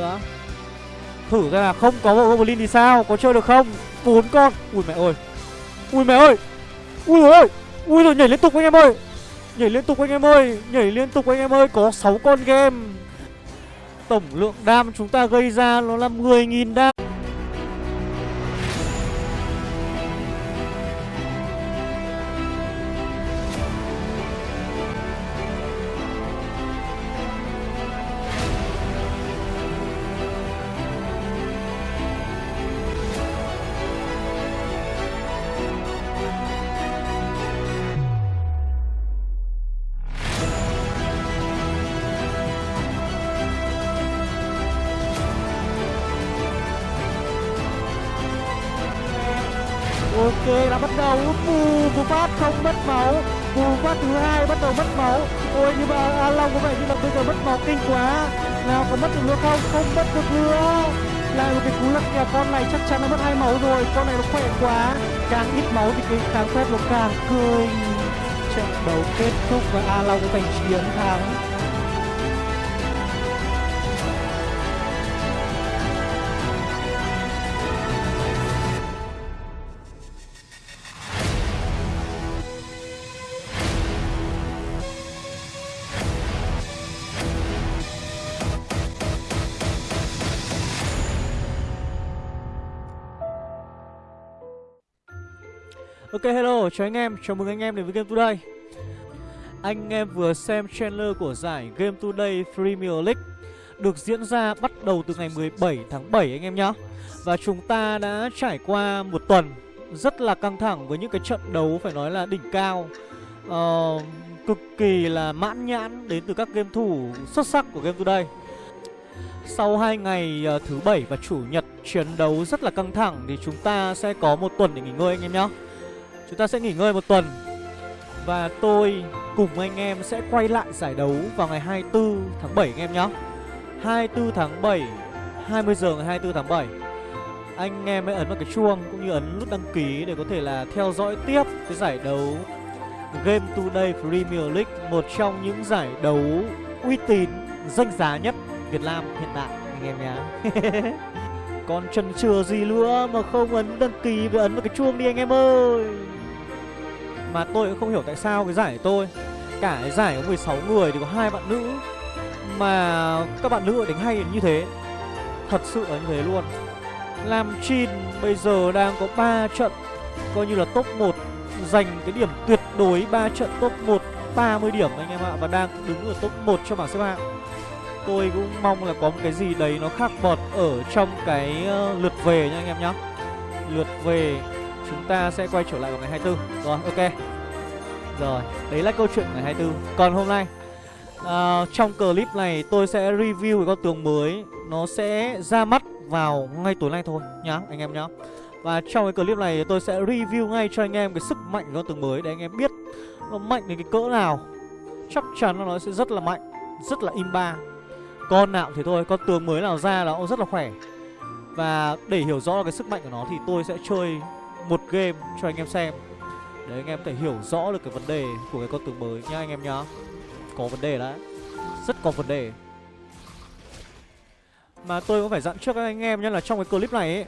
nữa. Thử ra là không có bộ Goblin thì sao? Có chơi được không? Bốn con. Ui mẹ ơi. Ui mẹ ơi. Ui ơi. Ui rồi, nhảy liên tục anh em ơi. Nhảy liên tục anh em ơi. Nhảy liên tục anh em ơi, Có 6 con game. Tổng lượng đam chúng ta gây ra nó là 10.000 đam. Đấu kết thúc và a long giành chiến thắng. Ok hello, chào anh em, chào mừng anh em đến với Game Today. Anh em vừa xem trailer của giải Game Today Premier League Được diễn ra bắt đầu từ ngày 17 tháng 7 anh em nhé Và chúng ta đã trải qua một tuần rất là căng thẳng với những cái trận đấu phải nói là đỉnh cao uh, Cực kỳ là mãn nhãn đến từ các game thủ xuất sắc của Game Today. Sau hai ngày uh, thứ bảy và chủ nhật chiến đấu rất là căng thẳng thì chúng ta sẽ có một tuần để nghỉ ngơi anh em nhé Chúng ta sẽ nghỉ ngơi một tuần. Và tôi cùng anh em sẽ quay lại giải đấu vào ngày 24 tháng 7 anh em nhé. 24 tháng 7 20 giờ ngày 24 tháng 7 Anh em hãy ấn vào cái chuông cũng như ấn nút đăng ký để có thể là theo dõi tiếp cái giải đấu Game Today Premier League Một trong những giải đấu uy tín, danh giá nhất Việt Nam hiện tại anh em nhé. Còn chần chừ gì nữa mà không ấn đăng ký và ấn vào cái chuông đi anh em ơi. Mà tôi cũng không hiểu tại sao cái giải tôi, Cả cái giải có 16 người thì có hai bạn nữ. Mà các bạn nữ đánh hay như thế. Thật sự là như thế luôn. Lam Chin bây giờ đang có 3 trận, Coi như là top 1 Giành cái điểm tuyệt đối 3 trận top 1 30 điểm anh em ạ, Và đang đứng ở top 1 cho bảng xếp hạng. Tôi cũng mong là có một cái gì đấy nó khác bọt ở trong cái ờ, lượt về nha anh em nhé lượt về chúng ta sẽ quay trở lại vào ngày 24 rồi ok. Rồi đấy là câu chuyện ngày 24 còn hôm nay uh, trong clip này tôi sẽ review cái con tướng mới. Nó sẽ ra mắt vào ngay tối nay thôi nhá anh em nhá. Và trong cái clip này tôi sẽ review ngay cho anh em cái sức mạnh của con tướng mới để anh em biết nó mạnh đến cái cỡ nào. Chắc chắn là nó sẽ rất là mạnh rất là imba. Con nào thì thôi con tướng mới nào ra là nó rất là khỏe. Và để hiểu rõ cái sức mạnh của nó thì tôi sẽ chơi một game cho anh em xem. Để anh em thể hiểu rõ được cái vấn đề của cái con tướng mới nhá anh em nhá. Có vấn đề đấy. Rất có vấn đề. Mà tôi cũng phải dặn trước các anh em nhé là trong cái clip này ấy,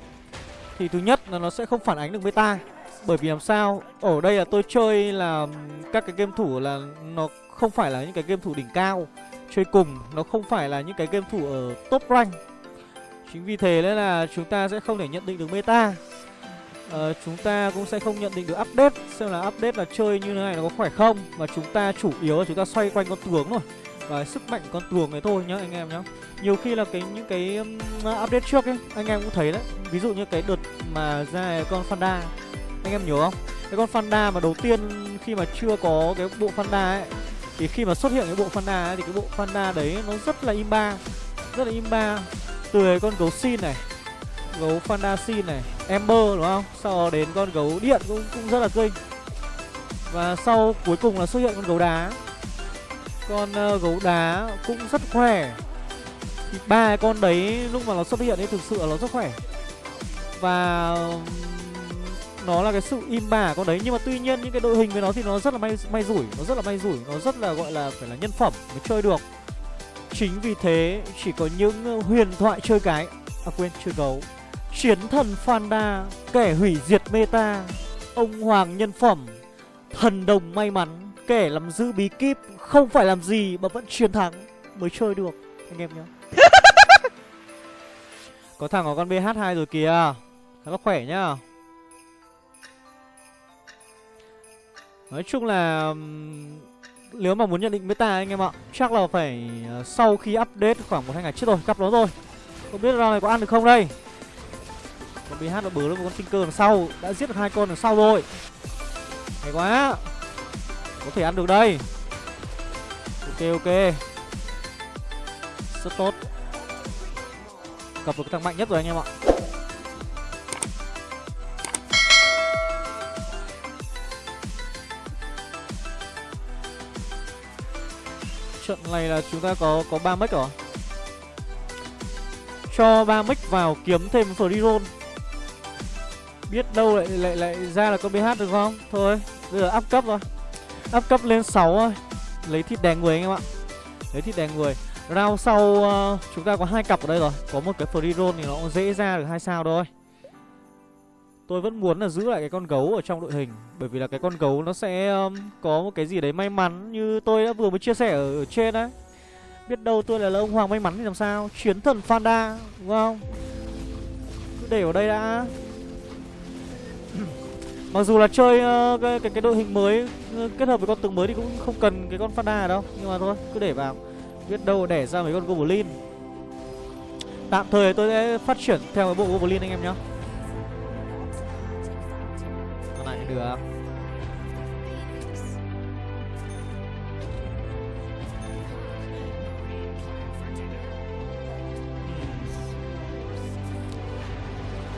thì thứ nhất là nó sẽ không phản ánh được meta. Bởi vì làm sao? Ở đây là tôi chơi là các cái game thủ là nó không phải là những cái game thủ đỉnh cao. Chơi cùng, nó không phải là những cái game thủ ở top rank. Chính vì thế nên là chúng ta sẽ không thể nhận định được meta uh, chúng ta cũng sẽ không nhận định được update xem là update là chơi như thế này nó có khỏe không và chúng ta chủ yếu là chúng ta xoay quanh con tướng thôi. Và sức mạnh con tuồng này thôi nhá anh em nhá. Nhiều khi là cái những cái um, update trước ấy anh em cũng thấy đấy. Ví dụ như cái đợt mà ra con Fanda anh em nhớ không? Cái con Fanda mà đầu tiên khi mà chưa có cái bộ Fanda ấy thì khi mà xuất hiện cái bộ Fanda ấy, thì cái bộ Fanda đấy nó rất là imba rất là imba. Từ cái con gấu xin này gấu Fanda xin này Ember đúng không? Sau đó đến con gấu điện cũng cũng rất là kinh và sau cuối cùng là xuất hiện con gấu đá. Con uh, gấu đá cũng rất khỏe. Thì ba con đấy lúc mà nó xuất hiện ấy thực sự là nó rất khỏe. Và nó là cái sự im bà con đấy. Nhưng mà tuy nhiên những cái đội hình với nó thì nó rất là may may rủi. Nó rất là may rủi. Nó rất là gọi là phải là nhân phẩm mới chơi được. Chính vì thế chỉ có những ờ, huyền thoại chơi cái. À quên chơi gấu. Chiến thần Fanda Kẻ hủy diệt meta. Ông hoàng nhân phẩm, Thần đồng may mắn, Kẻ làm giữ bí kíp, Không phải làm gì mà vẫn chiến thắng. Mới chơi được, Anh em nhá. Có thằng có con BH2 rồi kìa. Nó khỏe nhá. Nói chung là nếu mà muốn nhận định meta anh em ạ, Chắc là phải ờ, sau khi update khoảng một hai ngày trước rồi Cặp nó rồi Không biết round này có ăn được không đây? Con BH nó bớ được một con Tinker đằng sau Đã giết được hai con đằng sau rồi. Hay quá. Có thể ăn được đây. Ok ok. Rất tốt. Gặp được thằng mạnh nhất rồi anh em ạ. Trận này là chúng ta có có ba mic rồi Cho ba mic vào kiếm thêm free roll. Biết đâu lại lại lại ra là con BH được không? Thôi bây giờ up cấp rồi. Up cấp lên 6 thôi. Lấy thịt đè người anh em ạ. Lấy thịt đè người. Round sau uh, chúng ta có hai cặp ở đây rồi. Có một cái free roll thì nó cũng dễ ra được hai sao thôi. Tôi vẫn muốn là giữ lại cái con gấu ở trong đội hình Bởi vì là cái con gấu nó sẽ um, có một cái gì đấy may mắn Như tôi đã vừa mới chia sẻ ở, ở trên đấy Biết đâu tôi là, là ông Hoàng may mắn thì làm sao? Chiến thần Fanda đúng không? Cứ để ở đây đã. Mặc dù là chơi uh, cái, cái, cái đội hình mới uh, Kết hợp với con tướng mới thì cũng không cần cái con Fanda đa đâu. Nhưng mà thôi cứ để vào. Biết đâu để ra mấy con Goblin. Tạm thời tôi sẽ phát triển theo cái bộ Goblin anh em nhé được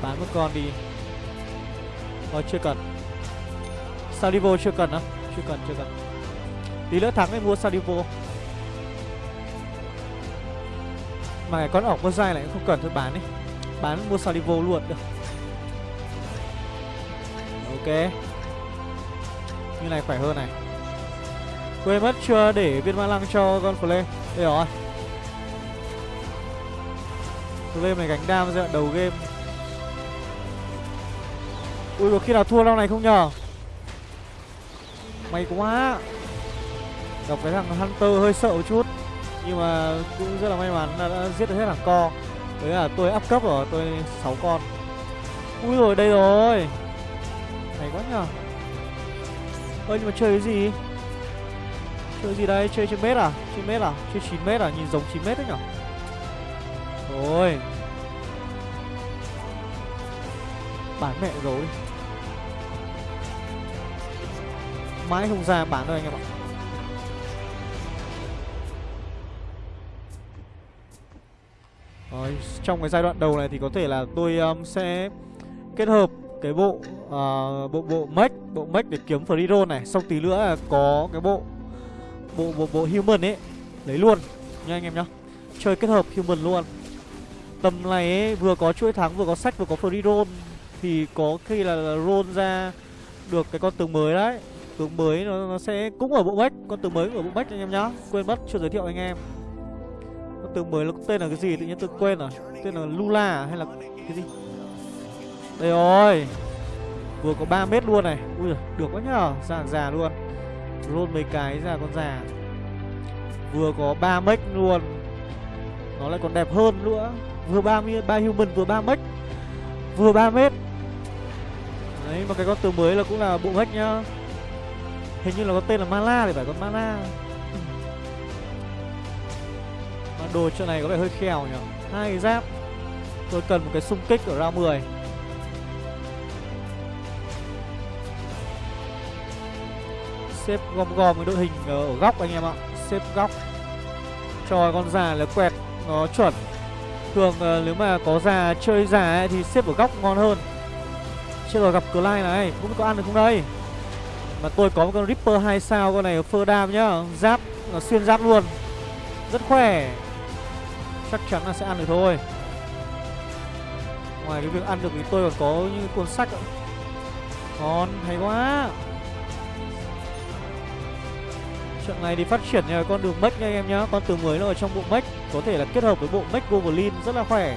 Bán một con đi. Thôi chưa cần. Salivo chưa cần á? Chưa cần chưa cần. Tí nữa thắng thì mua Salivo. Mà cái con ổng con dai lại không cần thôi, bán đi. Bán mua Salivo luôn được. Ok. Như này khỏe hơn này. Quên mất chưa để viên ma lăng cho con Flame Đây rồi. Flame này gánh đam giai đoạn đầu game. Ui có khi nào thua lâu này không nhờ? May quá. Đọc cái thằng Hunter hơi sợ một chút. Nhưng mà cũng rất là may mắn là đã giết được hết thằng co. Đấy là tôi up cấp rồi, tôi 6 con. Ui rồi đây rồi. Hay quá nhờ. Ơ nhưng mà chơi cái gì? Chơi gì đây? Chơi trên mét à? Trên mét à? Chơi 9 mét à? Nhìn giống 9 mét đấy nhở Rồi. Bán mẹ rồi. Mãi không ra bán đâu anh em ạ. Rồi, trong cái giai đoạn đầu này thì có thể là tôi um, sẽ kết hợp cái bộ uh, bộ bộ mech bộ mech để kiếm free roll này. Xong tí nữa là có cái bộ bộ bộ bộ human ấy lấy luôn nha anh em nhá. Chơi kết hợp human luôn. Tầm này ấy, vừa có chuỗi thắng vừa có sách vừa có free roll thì có khi là, là roll ra được cái con tướng mới đấy. Tướng mới nó, nó sẽ cũng ở bộ bách con tướng mới ở bộ bách anh em nhá. Quên mất chưa giới thiệu anh em. Con tướng mới nó tên là cái gì tự nhiên tôi quên rồi. Tên là lula à, hay là cái gì? Đây rồi. Vừa có 3 mét luôn này. Ui giời, được quá nhờ Già già luôn. Roll mấy cái ra con già. Vừa có 3 mech luôn. Nó lại còn đẹp hơn nữa. Vừa ba ba human vừa 3 mech Vừa 3 mét. Đấy mà cái con từ mới là cũng là bộ mech nhá. Hình như là có tên là Mala thì phải con Mala Mà đồ chỗ này có vẻ hơi khèo nhỉ. Hai cái giáp. Tôi cần một cái xung kích ở round 10 xếp gom gom cái đội hình ở góc anh em ạ. Xếp góc. Cho con già là quẹt nó chuẩn. Thường ờ, nếu mà có già chơi già ấy, thì xếp ở góc ngon hơn chưa rồi gặp Clyde lai này. Không biết có ăn được không đây? Mà tôi có một con ripper hai sao con này phơ đam nhá. Giáp nó xuyên giáp luôn. Rất khỏe. Chắc chắn là sẽ ăn được thôi. Ngoài cái việc ăn được thì tôi còn có những cuốn sách ạ. Ngon, hay quá. Trận này thì phát triển nhờ con đường mech nha anh em nhá. Con từ mới nó ở trong bộ mech. Có thể là kết hợp với bộ mech Goblin rất là khỏe.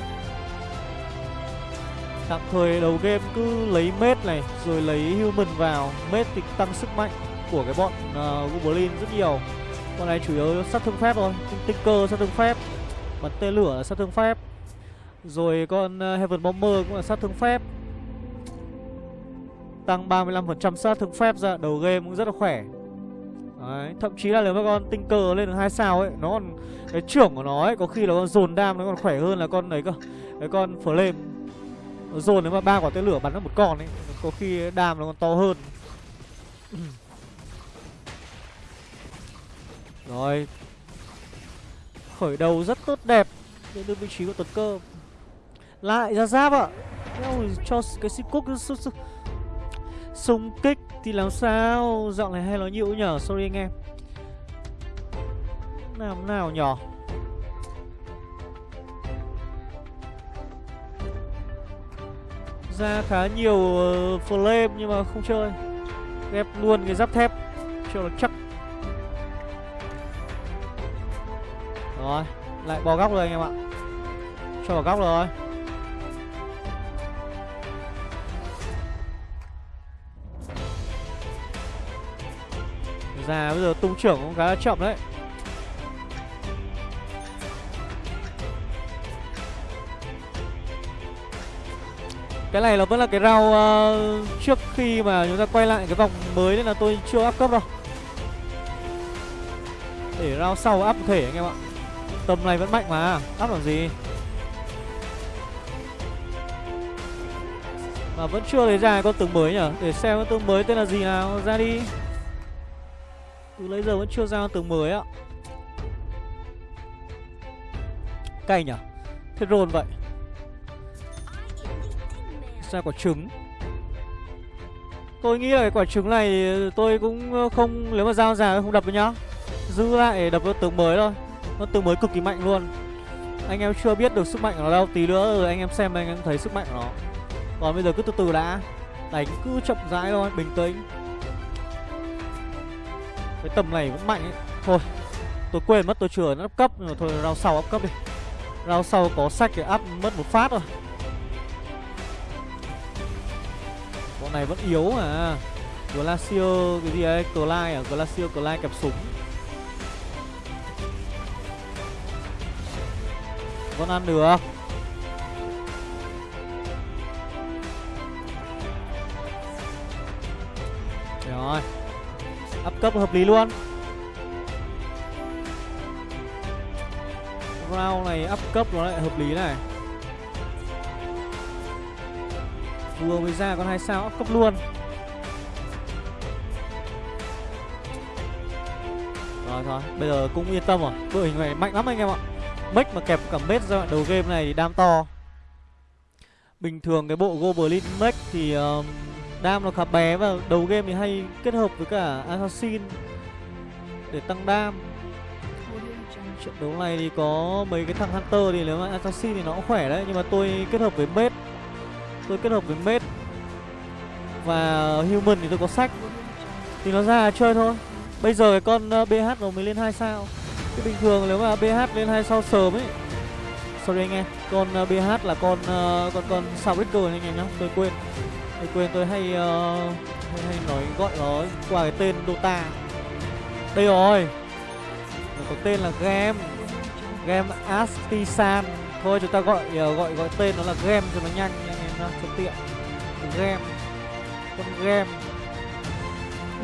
Tạm thời đầu game cứ lấy mết này Rồi lấy human vào. Mết thì tăng sức mạnh của cái bọn à, uh, Goblin rất nhiều. Con này chủ yếu sát thương phép thôi Tinh cơ sát thương phép Bắn tên lửa là sát thương phép. Rồi con uh, Heaven Bomber cũng là sát thương phép. Tăng 35% sát thương phép ra Đầu game cũng rất là khỏe. Đấy, thậm chí là nếu mà con tinh lên được hai sao ấy Nó còn, cái trưởng của nó ấy Có khi là con dồn đam nó còn khỏe hơn là con đấy cơ Cái con flame. Ờ, dồn nếu mà ba quả tên lửa bắn nó một con ấy, Có khi đam nó còn to hơn. Rồi. Khởi đầu rất tốt đẹp Đến được vị trí của tuấn cơ. Lại ra giáp ạ. À. Cho cái xích cúc Xung kích thì làm sao? Giọng này hay nói nhiều nhở Sorry anh em. Làm nào nhỏ Ra khá nhiều uh, flame nhưng mà không chơi. Ghép luôn cái giáp thép Cho nó chắc. Rồi Lại bò góc rồi anh em ạ. Cho vào góc rồi. Già bây giờ tung trưởng cũng khá chậm đấy. Cái này là vẫn là cái rau uh, ờ, trước khi mà chúng ta quay lại cái vòng mới nên là tôi chưa áp cấp đâu. Để rau sau áp thể anh em ạ. Tầm này vẫn mạnh mà, áp làm gì? Mà vẫn chưa lấy ra con tướng mới nhở? Để xem con tướng mới tên là gì nào, ra đi. Từ lấy giờ vẫn chưa ra tường mới ạ. Cay nhở? Thế rồn vậy. Ra quả trứng. Tôi nghĩ là cái quả trứng này tôi cũng ờ, không Nếu mà giao ra không đập với nhá. Giữ lại đập vào tướng mới thôi. Nó tướng mới cực kỳ mạnh luôn. Anh em chưa biết được sức mạnh của nó đâu Tí nữa rồi anh em xem anh em thấy sức mạnh của nó. Còn bây giờ cứ từ từ đã. Đánh cứ chậm rãi thôi, bình tĩnh. Cái tầm này vẫn mạnh ấy. Thôi Tôi quên mất tôi chưa nó cấp. Nhưng mà thôi rao sau áp cấp đi. Rao sau có sách để áp mất một phát rồi Bọn này vẫn yếu à? Glacier, cái gì ấy? Clyde à? Glacier Clyde kẹp súng. Vẫn ăn được. Rồi. Up cấp hợp lý luôn. Round này up cấp nó lại hợp lý này. Vừa mới ra con hai sao cấp luôn. Rồi thôi Bây giờ cũng yên tâm rồi. Đội hình này mạnh lắm anh em ạ. Mech mà kẹp cả mết ra đầu game này thì đam to. Bình thường cái bộ Goblin Mech thì uh, Đam nó khá bé và đầu game thì hay kết hợp với cả Assassin Để tăng đam. Trận đấu này thì có mấy cái thằng Hunter thì nếu mà Assassin thì nó cũng khỏe đấy Nhưng mà tôi kết hợp với Mết Tôi kết hợp với Mết. Và Human thì tôi có sách. Thì nó ra chơi thôi. Bây giờ cái con ờ, BH nó mới lên 2 sao. Cái bình thường nếu mà BH lên 2 sao sớm ấy. Sorry anh em Con ờ, BH là con ờ, con con sao Soundbreaker anh em nhá Tôi quên. Tôi quên tôi hay, uh, hay, hay nói gọi nó qua cái tên Dota. Đây rồi. Nó có tên là Game Game Astisan. Thôi chúng ta gọi uh, gọi gọi tên nó là Game cho nó nhanh nha anh nhá Cho tiện Game Con Game.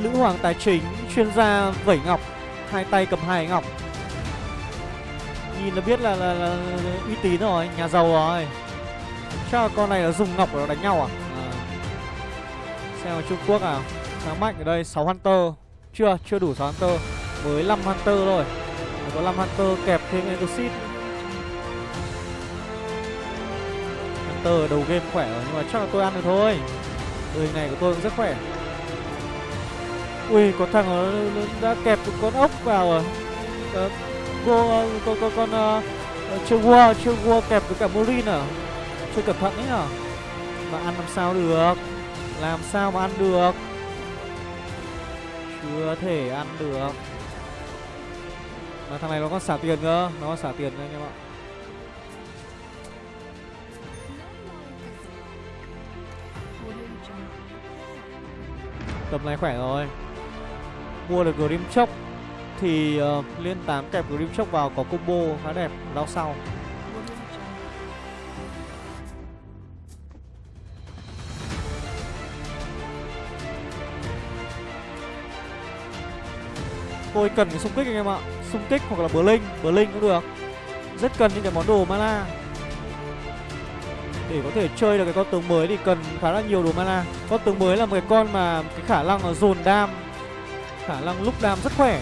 Lữ Hoàng Tài Chính Chuyên gia vẩy ngọc Hai tay cầm hai ngọc. Nhìn là biết là, là, là uy tín rồi Nhà giàu rồi. Chắc là con này là dùng ngọc để nó đánh nhau à? À. Xem ở Trung Quốc à Sáng mạnh ở đây 6 Hunter. Chưa, chưa đủ 6 Hunter. Mới 5 Hunter thôi. Có 5 Hunter kẹp thêm Exit. Hunter đầu game khỏe rồi Nhưng mà chắc là tôi ăn được thôi. Đời này của tôi cũng rất khỏe. Ui, có thằng nó, nó đã kẹp một con ốc vào rồi à, ờ, Cô, ờ, con, con, con uh, Chưa War, chưa War kẹp với cả Morin à? Chưa cẩn thận ấy à Mà ăn làm sao được? Làm sao mà ăn được? Chưa thể ăn được. Mà thằng này nó còn xả tiền cơ? Nó còn xả tiền cơ anh em ạ. Tầm này khỏe rồi. Mua được Grim Chốc Thì uh, liên 8 kẹp Grim Chốc vào có combo khá đẹp Lao sau. Tôi cần cái xung kích anh em ạ. Xung kích hoặc là bờ linh Bờ linh cũng được. Rất cần những cái món đồ mana. Để có thể chơi được cái con tướng mới thì cần khá là nhiều đồ mana. Con tướng mới là một cái con mà cái khả năng là dồn đam Khả năng lúc đam rất khỏe.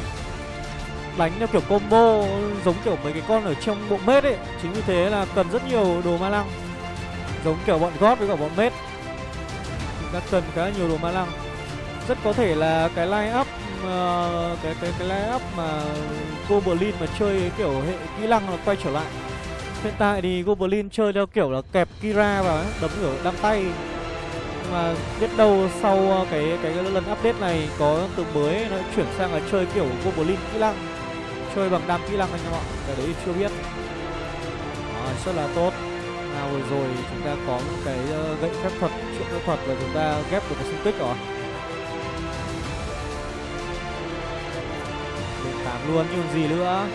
Đánh theo kiểu combo giống kiểu mấy cái con ở trong bộ mết ấy. Chính vì thế là cần rất nhiều đồ ma lăng Giống kiểu bọn gót với cả bọn mết. Chúng ta cần khá là nhiều đồ ma lăng Rất có thể là cái line up uh, cái cái cái line up mà Goblin mà chơi kiểu hệ kỹ năng nó quay trở lại. Hiện tại thì Goblin chơi theo kiểu là kẹp Kira vào ấy, đấm ở đăng tay. Nhưng mà biết đâu sau ờ, cái cái, lần update này có từ mới nó chuyển sang là chơi kiểu Goblin kỹ năng. Chơi bằng đam kỹ năng anh em ạ. Cái đấy chưa biết. à, rất là tốt. Nào vừa rồi chúng ta có một cái ờ, gậy phép thuật, chuyện phép thuật và chúng ta ghép được cái xung kích rồi. luôn nhưng gì nữa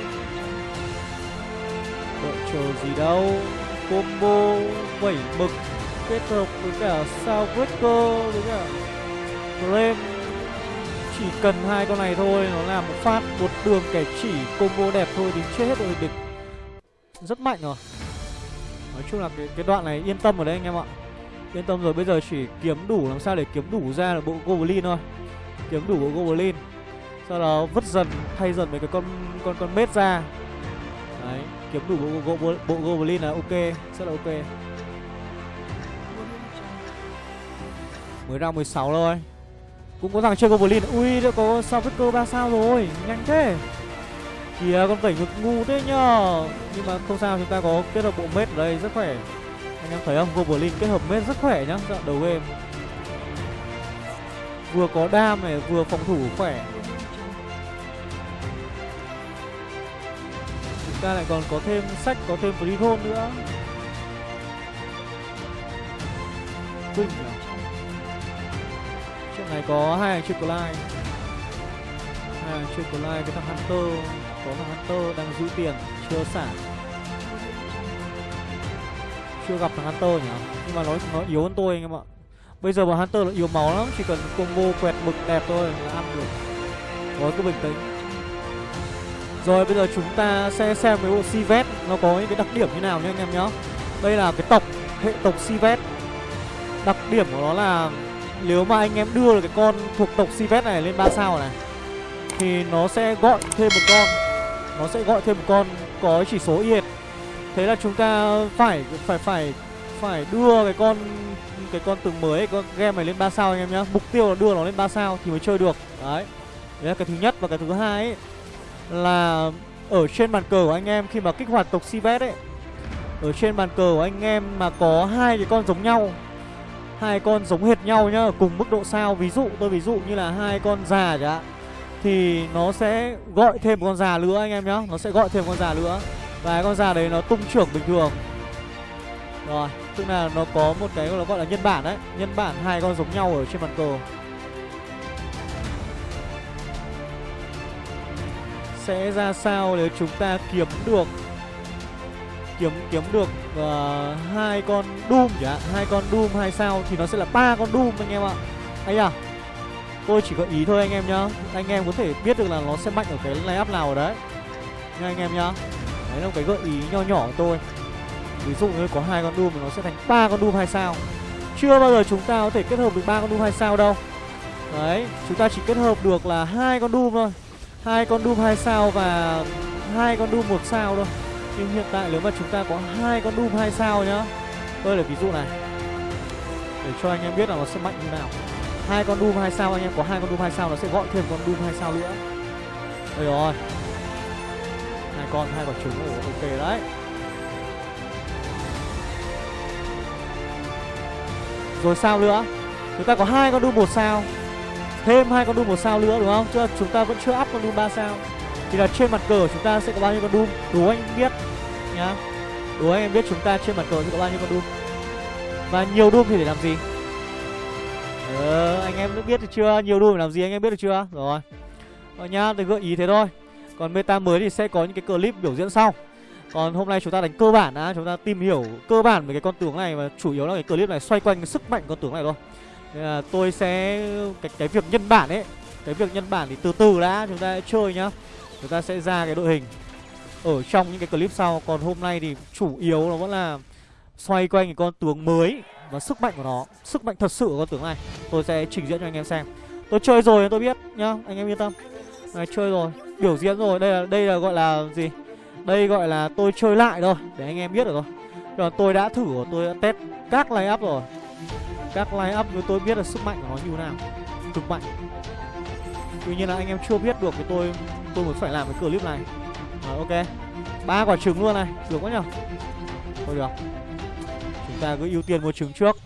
đợi chờ gì đâu. Combo bảy mực kết hợp với cả sao breaker với cả lên chỉ cần hai con này thôi nó làm một phát một đường kẻ chỉ combo đẹp thôi thì chết hết rồi địch. Rất mạnh rồi. Nói chung là cái, cái đoạn này yên tâm ở đây anh em ạ. Yên tâm rồi bây giờ chỉ kiếm đủ làm sao để kiếm đủ ra là bộ goblin thôi. Kiếm đủ bộ goblin sau đó vứt dần thay dần mấy cái con con con mết ra. Đấy kiếm đủ bộ, bộ, bộ, bộ goblin là ok rất là ok. Mới ra 16 thôi. Cũng có thằng chơi goblin ui đã có sao vết cơ ba sao rồi nhanh thế. Kìa con vẩy ngực ngu thế nhờ. Nhưng mà không sao chúng ta có kết hợp bộ mết ở đây rất khỏe. Anh em thấy không? Goblin kết hợp mết rất khỏe nhá dạo đầu game. Vừa có đam này vừa phòng thủ khỏe. Ta lại còn có thêm sách, có thêm free roll nữa. Quỳnh nhỉ chuyện này có hai hàng triple line hai hàng triple line với thằng hunter. Có thằng hunter đang giữ tiền, chưa xả. Chưa gặp thằng hunter nhỉ? Nhưng mà nó nó yếu hơn tôi anh em ạ. Bây giờ mà hunter là yếu máu lắm, chỉ cần combo quẹt mực đẹp thôi là ăn được. Gói cứ bình tĩnh rồi, bây giờ chúng ta sẽ xem cái bộ Sivet nó có những cái đặc điểm như nào nhá anh em nhá. Đây là cái tộc, hệ tộc Sivet. Đặc điểm của nó là nếu mà anh em đưa được cái con thuộc tộc Sivet này lên 3 sao này, thì nó sẽ gọi thêm một con. Nó sẽ gọi thêm một con có chỉ số yệt. Thế là chúng ta phải phải phải phải đưa cái con cái con từng mới, con game này lên 3 sao anh em nhá. Mục tiêu là đưa nó lên 3 sao thì mới chơi được. Đấy. Đấy là cái thứ nhất và cái thứ hai ấy là ở trên bàn cờ của anh em khi mà kích hoạt tộc Sivet ấy. Ở trên bàn cờ của anh em mà có hai cái con giống nhau, hai con giống hệt nhau nhá, cùng mức độ sao. Ví dụ, tôi ví dụ như là hai con già chẳng thì nó sẽ gọi thêm một con già nữa anh em nhá. Nó sẽ gọi thêm một con già nữa. Và con già đấy nó tung trưởng bình thường. Rồi, tức là nó có một cái nó gọi là nhân bản đấy. Nhân bản hai con giống nhau ở trên bàn cờ. Sẽ ra sao nếu chúng ta kiếm được kiếm kiếm được uh, hai con Doom chẳng hai con Doom hai sao thì nó sẽ là ba con Doom anh em ạ. anh à. Tôi chỉ gợi ý thôi anh em nhá. Anh em có thể biết được là nó sẽ mạnh ở cái line nào ở đấy. Nha anh em nhá. Đấy là một cái gợi ý nho nhỏ của tôi. Ví dụ như có hai con Doom thì nó sẽ thành ba con Doom hai sao. Chưa bao giờ chúng ta có thể kết hợp được ba con Doom hai sao đâu. Đấy, chúng ta chỉ kết hợp được là hai con Doom thôi hai con Doom 2 sao và hai con Doom 1 sao thôi. Nhưng hiện tại nếu mà chúng ta có hai con Doom 2 sao nhá tôi là ví dụ này. Để cho anh em biết là nó sẽ mạnh như nào. Hai con Doom 2 sao anh em có hai con Doom 2 sao nó sẽ gọi thêm con Doom 2 sao nữa. Đây rồi. Hai con hai quả trứng Ồ, ok đấy. Rồi sao nữa? Chúng ta có hai con Doom một sao thêm hai con Doom một sao nữa, đúng không? Chứ chúng ta vẫn chưa up con Doom 3 sao. Thì là trên mặt cờ chúng ta sẽ có bao nhiêu con Doom Đố anh biết nhá. Đố anh em biết chúng ta trên mặt cờ sẽ có bao nhiêu con Doom Và nhiều Doom thì để làm gì? Ờ anh em đã biết được chưa? Nhiều Doom để làm gì anh em biết được chưa? Rồi. Rồi nhá tôi gợi ý thế thôi. Còn meta mới thì sẽ có những cái clip biểu diễn sau. Còn hôm nay chúng ta đánh cơ bản đã Chúng ta tìm hiểu cơ bản về cái con tướng này Và chủ yếu là cái clip này xoay quanh cái sức mạnh con tướng này thôi. Nên là tôi sẽ cái, cái việc nhân bản ấy Cái việc nhân bản thì từ từ đã Chúng ta sẽ chơi nhá. Chúng ta sẽ ra cái đội hình. Ở trong những cái clip sau Còn hôm nay thì chủ yếu nó vẫn là Xoay quanh cái con tướng mới Và sức mạnh của nó. Sức mạnh thật sự của con tướng này. Tôi sẽ trình diễn cho anh em xem. Tôi chơi rồi tôi biết nhá Anh em yên tâm. Này chơi rồi Biểu diễn rồi. Đây là đây là gọi là gì? Đây gọi là tôi chơi lại thôi Để anh em biết được rồi Còn tôi đã thử tôi đã test các line up rồi. Các line up với tôi biết là sức mạnh của nó như thế nào, Cực mạnh. Tuy nhiên là anh em chưa biết được thì tôi tôi mới phải làm cái clip này. Rồi ok. Ba quả trứng luôn này, Được quá nhở Thôi được. Chúng ta cứ ưu tiên mua trứng trước.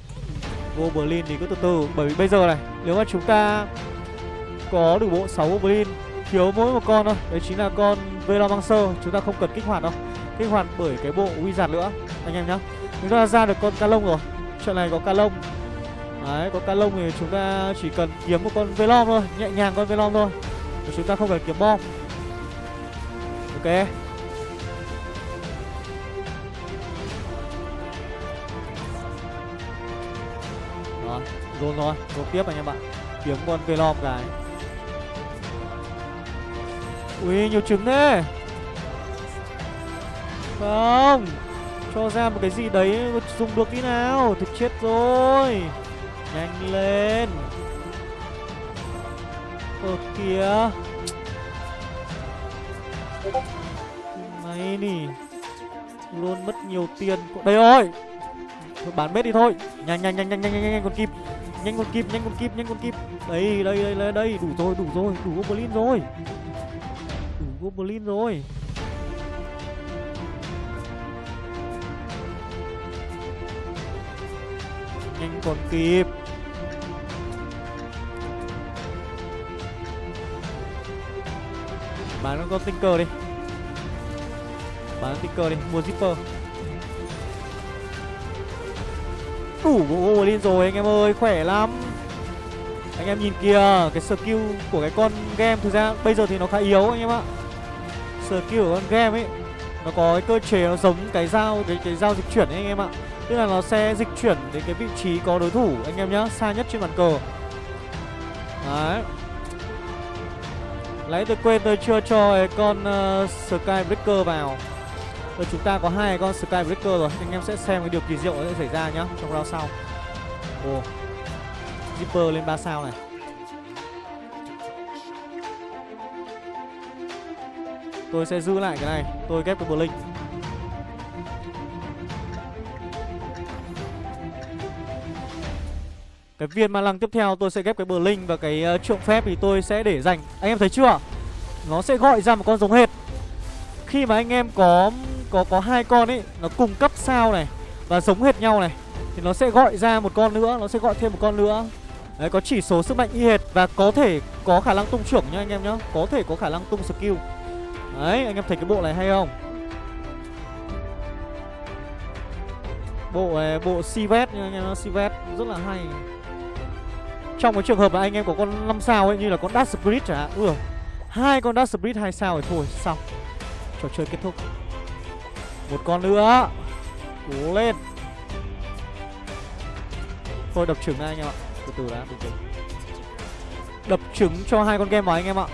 Goblin thì cứ từ từ, Bởi vì bây giờ này, Nếu mà chúng ta có được bộ 6 Goblin thiếu mỗi một con thôi. Đấy chính là con Velomancer chúng ta không cần kích hoạt đâu. Kích hoạt bởi cái bộ wizard nữa, anh em nhá. Chúng ta ra được con ca lông rồi. Trận này có ca lông đấy, có ca lông thì chúng ta chỉ cần kiếm một con velom thôi, nhẹ nhàng con velom thôi. Và chúng ta không cần kiếm bom. Ok. Rồi dồn rồi dồn tiếp anh em ạ. Kiếm con velom cái. Ui, nhiều trứng thế. Không, Cho ra một cái gì đấy dùng được tí nào. Thực chết rồi. Nhanh lên. Ở kìa. Máy nỉ, Luôn mất nhiều tiền. Đây rồi. Thôi bán bết đi thôi. Nhanh nhanh nhanh nhanh nhanh nhanh, nhanh còn kịp Nhanh còn kịp nhanh còn kịp nhanh còn kịp Đây đây đây đây, đây. đủ rồi đủ rồi. Đủ goblin rồi. Đủ Goblin rồi. Nhanh còn kịp. Bán con Tinker đi. Bán Tinker đi, mua Zipper. Đủ Goblin rồi anh em ơi, khỏe lắm. Anh em nhìn kìa, cái skill của cái con game thực ra bây giờ thì nó khá yếu anh em ạ. Skill của con game ấy nó có cái cơ chế nó giống cái dao cái cái dao dịch chuyển ấy anh em ạ tức là nó sẽ dịch chuyển đến cái vị trí có đối thủ anh em nhá xa nhất trên bàn cờ. Đấy. Lấy tôi quên tôi chưa cho cái con ờ, uh, Skybreaker vào. Rồi chúng ta có hai con Skybreaker rồi Anh em sẽ xem cái điều kỳ diệu sẽ xảy ra nhá Trong round sau. Ồ. Zipper lên 3 sao này. Tôi sẽ giữ lại cái này. Tôi ghép cái Blink. Cái viên ma lăng tiếp theo tôi sẽ ghép cái bờ linh Và cái uh, trượng phép thì tôi sẽ để dành. Anh em thấy chưa? Nó sẽ gọi ra một con giống hệt. Khi mà anh em có có có hai con ấy Nó cùng cấp sao này Và giống hệt nhau này Thì nó sẽ gọi ra một con nữa Nó sẽ gọi thêm một con nữa. Đấy có chỉ số sức mạnh y hệt Và có thể có khả năng tung trưởng nha anh em nhá. Có thể có khả năng tung skill. Đấy anh em thấy cái bộ này hay không? Bộ này bộ Sivet nha anh em Sivet rất là hay. Trong cái trường hợp mà anh em có con 5 sao ấy, Như là con Dark Spirit chẳng hạn. Ui, hai con Dark Spirit hai sao thì thôi, xong. Trò chơi kết thúc. Một con nữa. Cố lên. Thôi, đập trứng này anh em ạ. Từ từ đã bình tĩnh Đập trứng cho hai con game vào anh em ạ.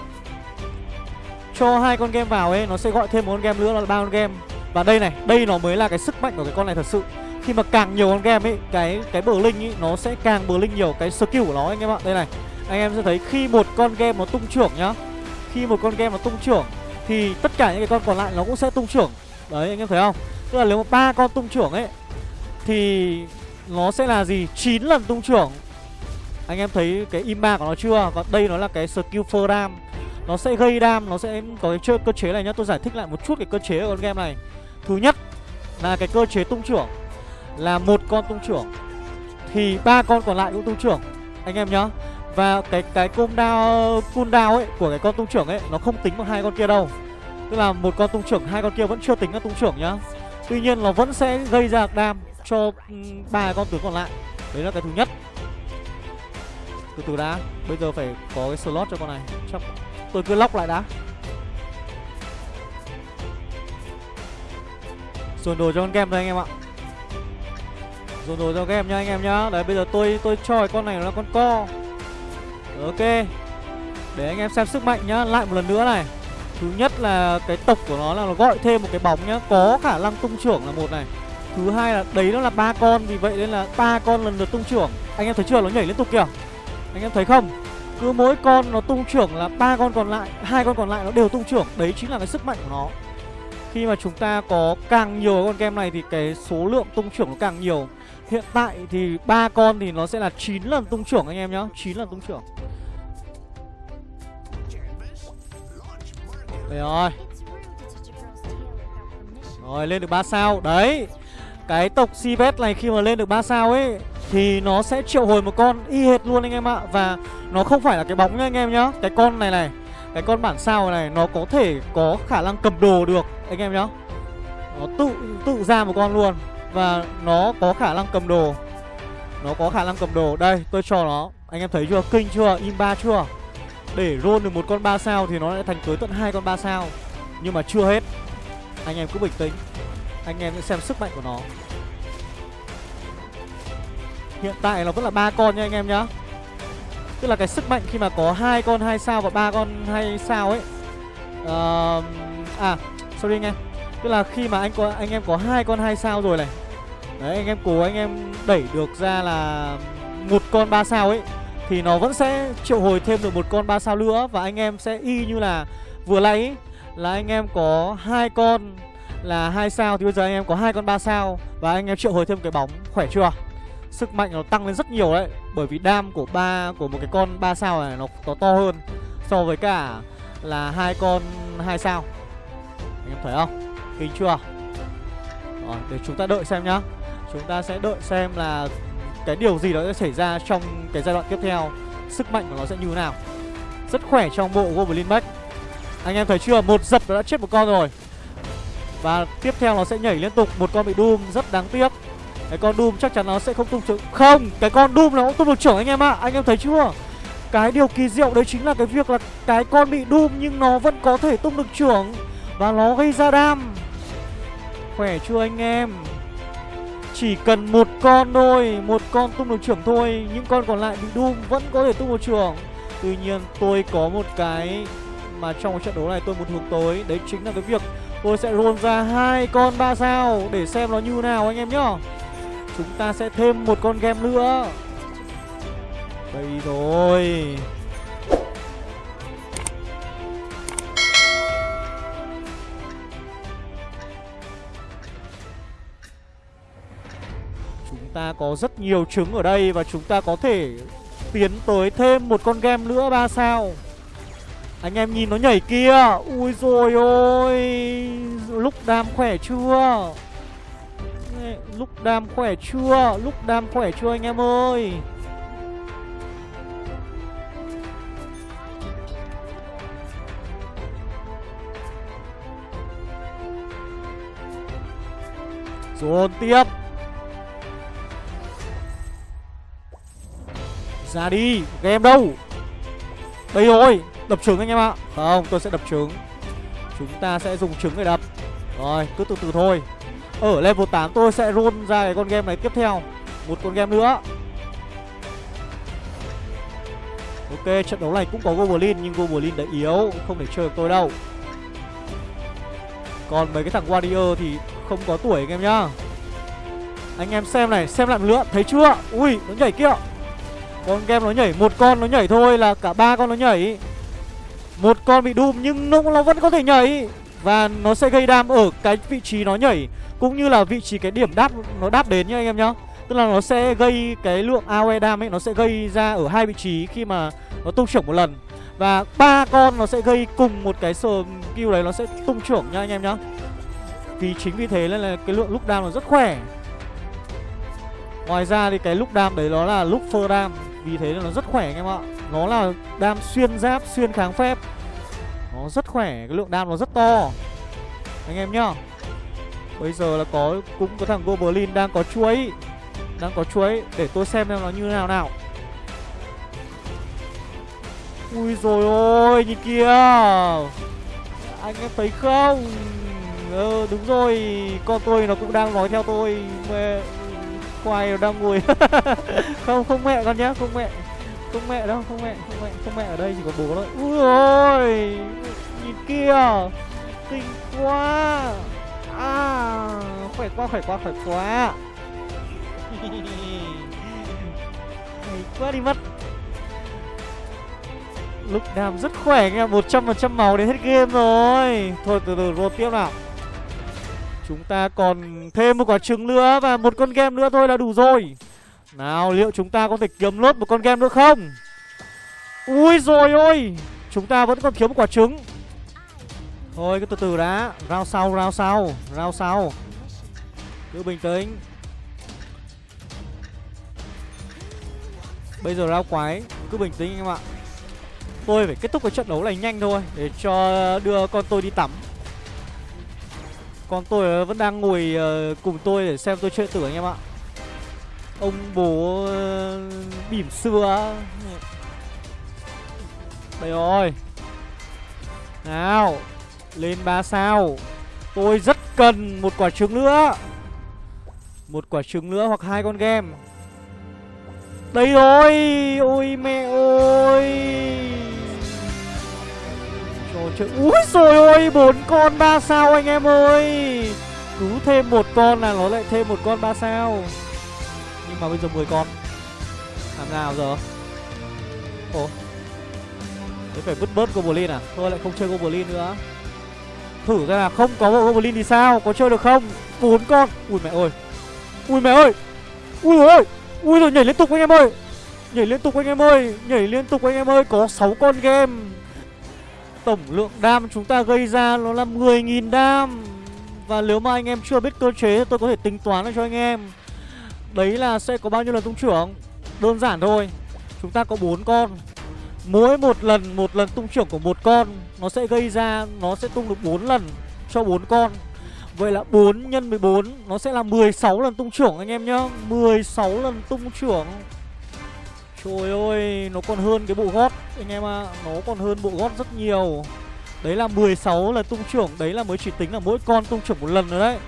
Cho hai con game vào ấy, nó sẽ gọi thêm một con game nữa, là ba con game. Và đây này, đây nó mới là cái sức mạnh của cái con này thật sự khi mà càng nhiều con game ấy, cái cái bờ linh ấy, nó sẽ càng bờ linh nhiều cái skill của nó anh em ạ. Đây này, anh em sẽ thấy khi một con game nó tung trưởng nhá, khi một con game nó tung trưởng, thì tất cả những cái con còn lại nó cũng sẽ tung trưởng. Đấy, anh em thấy không? Tức là nếu mà ba con tung trưởng ấy, thì nó sẽ là gì? 9 lần tung trưởng. Anh em thấy cái imba của nó chưa? Còn đây nó là cái skill for ram nó sẽ gây đam nó sẽ có cái chơi cơ chế này nhá. Tôi giải thích lại một chút cái cơ chế của con game này. Thứ nhất là cái cơ chế tung trưởng là một con tung trưởng thì ba con còn lại cũng tung trưởng anh em nhá Và cái cái cung đao cung đao ấy của cái con tung trưởng ấy nó không tính bằng hai con kia đâu. Tức là một con tung trưởng hai con kia vẫn chưa tính là tung trưởng nhá. Tuy nhiên nó vẫn sẽ gây ra đam cho ừ, ba con tướng còn lại. Đấy là cái thứ nhất. Từ từ đã, bây giờ phải có cái slot cho con này. Chắc tôi cứ lóc lại đã. Dồn đồ cho con game thôi anh em ạ Dồn đồ cho game nha anh em nhá. Đấy, bây giờ tôi tôi cho con này là con co. Ok. Để anh em xem sức mạnh nhá. Lại một lần nữa này. Thứ nhất là cái tộc của nó là nó gọi thêm một cái bóng nhá. Có khả năng tung trưởng là một này. Thứ hai là đấy nó là ba con, Vì vậy nên là ba con lần lượt tung trưởng. Anh em thấy chưa? Nó nhảy liên tục kìa. Anh em thấy không? Cứ mỗi con nó tung trưởng là ba con còn lại, hai con còn lại nó đều tung trưởng. Đấy chính là cái sức mạnh của nó. Khi mà chúng ta có càng nhiều con game này thì cái số lượng tung trưởng nó càng nhiều. Hiện tại thì ba con thì nó sẽ là 9 lần tung trưởng anh em nhá 9 lần tung trưởng. Đây rồi. Rồi, lên được 3 sao. Đấy, Cái tộc Sibet này khi mà lên được 3 sao ấy, Thì nó sẽ triệu hồi một con y hệt luôn anh em ạ. Và nó không phải là cái bóng nha anh em nhá. Cái con này này, Cái con bản sao này, nó có thể có khả năng cầm đồ được anh em nhá. Nó tự tự ra một con luôn. Và nó có khả năng cầm đồ. Nó có khả năng cầm đồ. Đây tôi cho nó. Anh em thấy chưa? Kinh chưa? Im ba chưa? Để roll được một con 3 sao thì nó lại thành tới tận hai con 3 sao. Nhưng mà chưa hết. Anh em cứ bình tĩnh. Anh em sẽ xem sức mạnh của nó. Hiện tại nó vẫn là ba con nha anh em nhá. Tức là cái sức mạnh khi mà có hai con hai sao và ba con hai sao ấy. Uh, À sorry anh em. Tức là khi mà anh có anh em có hai con hai sao rồi này đấy anh em cố anh em đẩy được ra là một con ba sao ấy thì nó vẫn sẽ triệu hồi thêm được một con ba sao nữa. Và anh em sẽ y như là vừa nãy là anh em có hai con là hai sao thì bây giờ anh em có hai con ba sao và anh em triệu hồi thêm cái bóng. Khỏe chưa? Sức mạnh nó tăng lên rất nhiều đấy bởi vì đam của ba của một cái con ba sao này nó, có to hơn so với cả là hai con hai sao. Anh em thấy không? Kinh chưa? Rồi để chúng ta đợi xem nhá chúng ta sẽ đợi xem là cái điều gì đó sẽ xảy ra trong cái giai đoạn tiếp theo. Sức mạnh của nó sẽ như thế nào? Rất khỏe trong bộ goblin back anh em thấy chưa? Một dập đã chết một con rồi. Và tiếp theo nó sẽ nhảy liên tục. Một con bị doom, rất đáng tiếc. Cái con doom chắc chắn nó sẽ không tung trưởng. Không, cái con doom nó cũng tung được trưởng anh em ạ. À. anh em thấy chưa? Cái điều kỳ diệu đấy chính là cái việc là cái con bị doom nhưng nó vẫn có thể tung được trưởng và nó gây ra đam. Khỏe chưa anh em? Chỉ cần một con thôi, Một con tung được trưởng thôi, Những con còn lại bị Doom vẫn có thể tung được trưởng. Tuy nhiên, tôi có một cái Mà trong trận đấu này tôi muốn hướng tới, Đấy chính là cái việc tôi sẽ roll ra hai con ba sao Để xem nó như nào anh em nhá. Chúng ta sẽ thêm một con game nữa. Đây rồi. Ta có rất nhiều trứng ở đây và chúng ta có thể tiến tới thêm một con game nữa ba sao. Anh em nhìn nó nhảy kia. Ui rồi ôi, Lúc đam khỏe chưa? Lúc đam khỏe chưa? Lúc đam khỏe chưa anh em ơi? Dồn tiếp. Ra đi Game đâu? Đây rồi Đập trứng anh em ạ. Không tôi sẽ đập trứng. Chúng ta sẽ dùng trứng để đập. Rồi cứ từ từ thôi. Ở level 8 tôi sẽ roll ra cái con game này tiếp theo. Một con game nữa. Ok trận đấu này cũng có Goblin Nhưng Goblin đã yếu Không thể chơi được tôi đâu. Còn mấy cái thằng Warrior thì không có tuổi anh em nhá. Anh em xem này Xem lại một lượt Thấy chưa? Ui nó nhảy kia con game nó nhảy một con nó nhảy thôi là cả ba con nó nhảy. Một con bị đùm nhưng nó, nó vẫn có thể nhảy. Và nó sẽ gây đam ở cái vị trí nó nhảy cũng như là vị trí cái điểm đáp nó đáp đến nhá anh em nhá. Tức là nó sẽ gây cái lượng AOE đam ấy nó sẽ gây ra ở hai vị trí khi mà nó tung trưởng một lần. Và ba con nó sẽ gây cùng một cái skill đấy nó sẽ tung trưởng nha anh em nhá. Vì chính vì thế nên là cái lượng lúc đam nó rất khỏe. Ngoài ra thì cái lúc đam đấy nó là lúc phơ đam vì thế nó rất khỏe anh em ạ. Nó là đam xuyên giáp, xuyên kháng phép. Nó rất khỏe, cái lượng đam nó rất to. Anh em nhá. Bây giờ là có cũng có thằng Goblin đang có chuối. Đang có chuối Để tôi xem xem nó như nào nào. Ui rồi ôi nhìn kìa. Anh em thấy không? Ờ đúng rồi. Con tôi nó cũng đang nói theo tôi. Mẹ quay đang ngồi. Không không mẹ con nhá, Không mẹ. Không mẹ đâu, Không mẹ Không mẹ Không mẹ ở đây, chỉ có bố thôi. Ui ôi Nhìn kia Kinh quá. À Khỏe quá khỏe quá khỏe quá. Hay quá đi mất. Lúc đàm rất khỏe nghe 100% máu đến hết game rồi. Thôi, từ từ, roll tiếp nào. Chúng ta còn thêm một quả trứng nữa Và một con game nữa thôi là đủ rồi. Nào, liệu chúng ta có thể kiếm lốt một con game nữa không? Ui rồi ôi, Chúng ta vẫn còn thiếu một quả trứng. Thôi, cứ từ từ đã. Rao sau rao sau Rao sau. Cứ bình tĩnh. Bây giờ rao quái, Cứ bình tĩnh anh em ạ. Tôi phải kết thúc cái trận đấu này nhanh thôi, Để cho đưa con tôi đi tắm còn tôi ờ, vẫn đang ngồi ờ, cùng tôi để xem tôi chơi tử anh em ạ. Ông bố ờ, bỉm xưa Đây rồi. Nào, Lên 3 sao. Tôi rất cần một quả trứng nữa. Một quả trứng nữa hoặc hai con game. Đây rồi. Ôi mẹ ơi một chữ Úi rồi ôi bốn con ba sao anh em ơi. Cứ thêm một con là nó lại thêm một con ba sao. Nhưng mà bây giờ 10 con. Làm nào giờ? Ồ. Thế phải vứt bớt Goblin à? Thôi lại không chơi Goblin nữa. Thử ra là không có bộ Goblin thì sao? Có chơi được không? Bốn con. Ui mẹ ơi. Ui mẹ ơi. Ui ơi. Ui rồi nhảy liên tục anh em ơi. Nhảy liên tục anh em ơi. Nhảy liên tục anh em ơi. Có 6 con game. Tổng lượng đam chúng ta gây ra nó là 10.000 đam. Và nếu mà anh em chưa biết cơ chế tôi có thể tính toán cho anh em. Đấy là sẽ có bao nhiêu lần tung trưởng? Đơn giản thôi. Chúng ta có 4 con. Mỗi một lần một lần tung trưởng của một con, Nó sẽ gây ra, Nó sẽ tung được 4 lần cho 4 con. Vậy là 4 x 14 Nó sẽ là 16 lần tung trưởng anh em nhá. 16 lần tung trưởng. Trời ơi Nó còn hơn cái bộ gót. Anh em ạ à, Nó còn hơn bộ gót rất nhiều. Đấy là 16 là tung trưởng Đấy là mới chỉ tính là mỗi con tung trưởng một lần rồi đấy.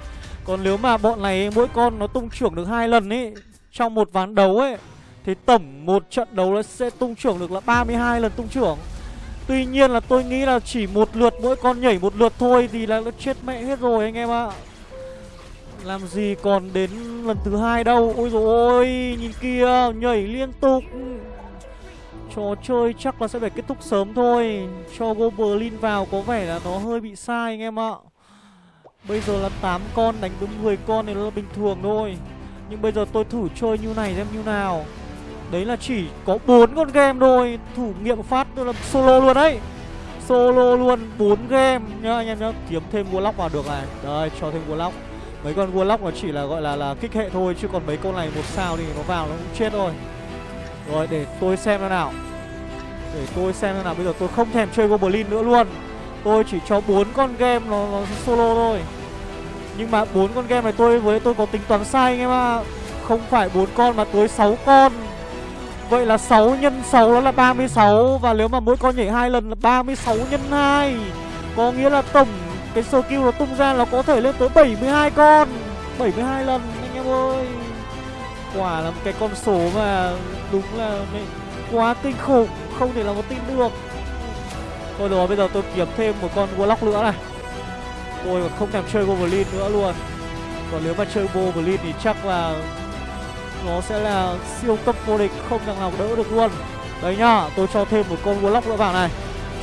Còn nếu mà bọn này mỗi con nó tung trưởng được hai lần ấy Trong một ván đấu ấy Thì tổng một trận đấu nó sẽ tung trưởng được là 32 lần tung trưởng. Tuy nhiên là tôi nghĩ là chỉ một lượt mỗi con nhảy một lượt thôi Thì là nó chết mẹ hết rồi anh em ạ. à. Làm gì còn đến lần thứ hai đâu. Ôi dồi ôi, Nhìn kia, Nhảy liên tục. Trò chơi chắc là sẽ phải kết thúc sớm thôi. Cho Goblin vào có vẻ là nó hơi bị sai anh em ạ. Bây giờ là 8 con, đánh đúng 10 con thì nó là bình thường thôi. Nhưng bây giờ tôi thử chơi như này xem như nào. Đấy là chỉ có 4 con game thôi. Thử nghiệm phát tôi là solo luôn đấy. Solo luôn 4 game nhá, anh em nhá. Kiếm thêm Warlock vào được này. Đây, cho thêm Warlock. Mấy con Warlock nó chỉ là gọi là là kích hệ thôi Chứ còn mấy con này một sao thì nó vào nó cũng chết thôi. Rồi để tôi xem thế nào. Để tôi xem thế nào. Bây giờ tôi không thèm chơi Goblin nữa luôn. Tôi chỉ cho bốn con game nó, nó solo thôi. Nhưng mà bốn con game này tôi với tôi có tính toán sai anh em ạ. Không phải bốn con mà tới 6 con. Vậy là 6 nhân 6 đó là 36 Và nếu mà mỗi con nhảy hai lần là 36 nhân 2 Có nghĩa là tổng cái skill nó tung ra nó có thể lên tới 72 con. 72 lần, anh em ơi. Quả là một cái con số mà đúng là quá kinh khủng, Không thể nào có tin được. Thôi rồi, bây giờ tôi kiếm thêm một con Warlock nữa này. Tôi còn không thèm chơi Goblin nữa luôn. Còn nếu mà chơi Goblin thì chắc là Nó sẽ là siêu cấp vô địch, Không thằng nào đỡ được luôn. Đấy nhá, Tôi cho thêm một con Warlock nữa vào này.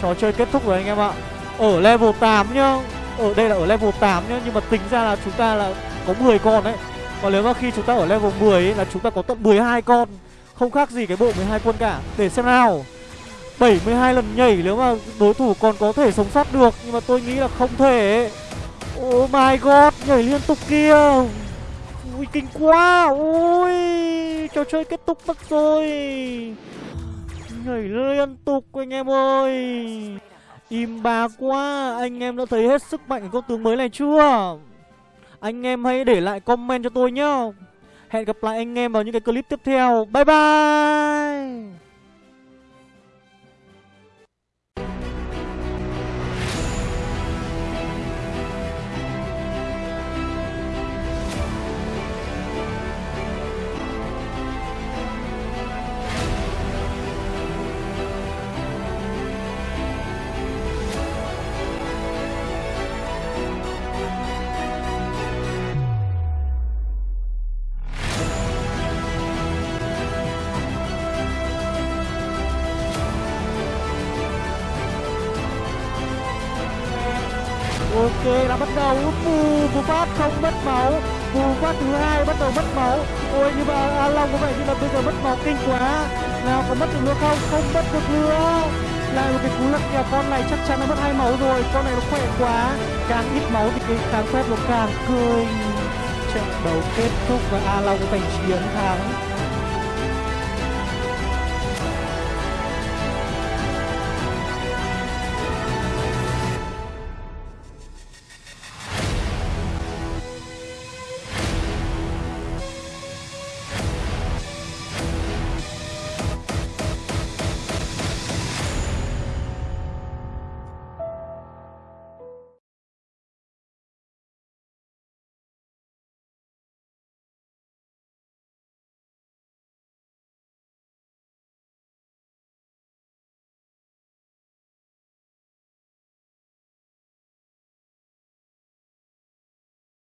Trò chơi kết thúc rồi anh em ạ. Ở level 8 nhá ở đây là ở level 8 nhá nhưng mà tính ra là chúng ta là có 10 con đấy. Còn nếu mà khi chúng ta ở level 10 ấy, là chúng ta có tận 12 con không khác gì cái bộ 12 quân cả. Để xem nào. 72 lần nhảy nếu mà đối thủ còn có thể sống sót được nhưng mà tôi nghĩ là không thể oh my god nhảy liên tục kia. Ui kinh quá. Ui trò chơi kết thúc mất rồi. Nhảy liên tục anh em ơi. Im ba quá. Anh em đã thấy hết sức mạnh của con tướng mới này chưa? Anh em hãy để lại comment cho tôi nhá. Hẹn gặp lại anh em vào những cái clip tiếp theo. Bye bye! Ok là bắt đầu. Phù phù phát không mất máu. Phù phát thứ hai bắt đầu mất máu. Ôi nhưng mà a long có vẻ như là bây giờ mất máu kinh quá. Nào, có mất được nữa không? Không mất được nữa. Lại một cái cú lật kèo con này chắc chắn nó mất hai máu rồi. Con này nó khỏe quá. Càng ít máu thì cái kháng phép nó càng cười trận đấu kết thúc và a long giành chiến thắng.